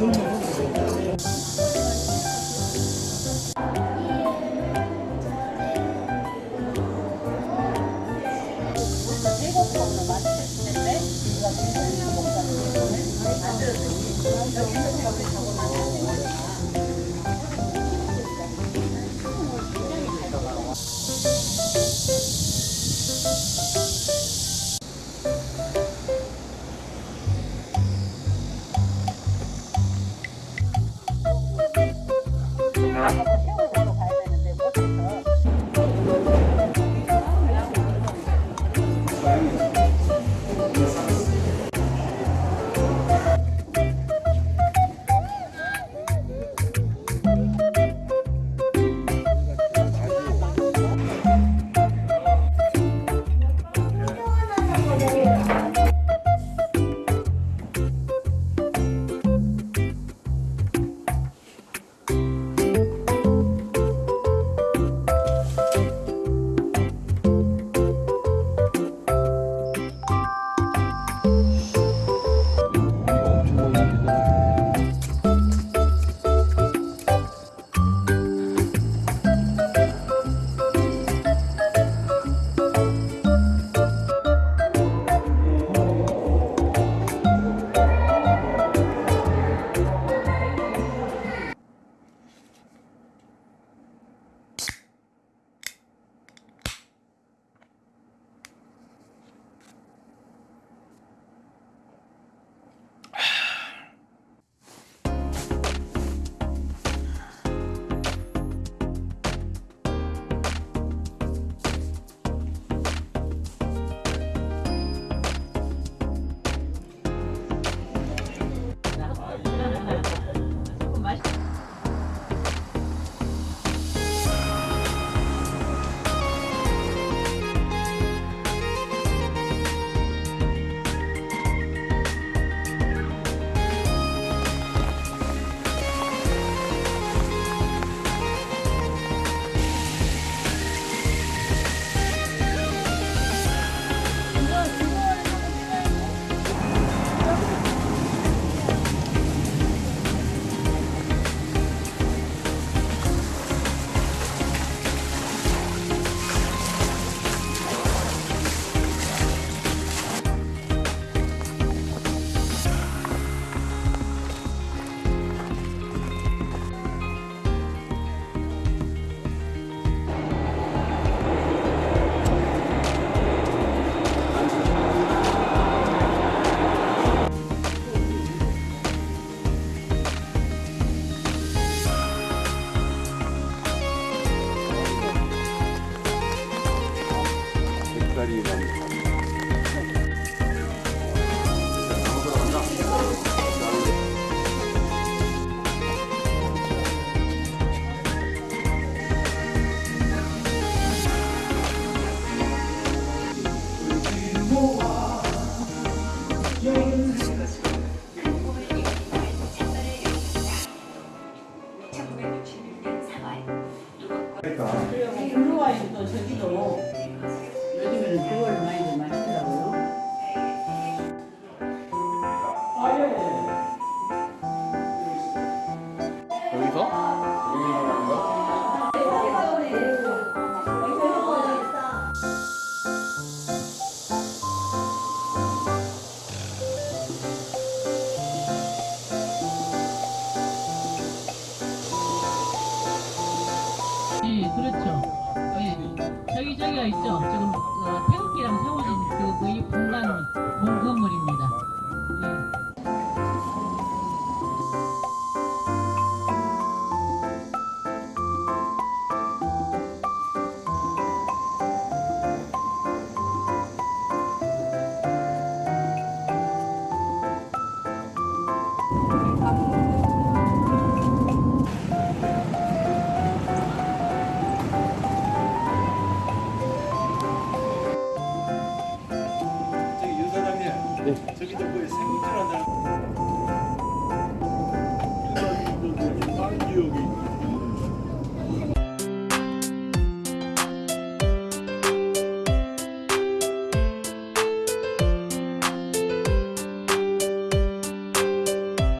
아주 아주 아주 아주 아주 아주 아주 아주 아주 아주 아주 아주 아주 아주 예, 그렇죠. 예. 저기 저기가 있죠. 지금 어, 태극기랑 세워진 그, 그 공간은 공건물입니다. 예. 저기 저기 생물들 한다.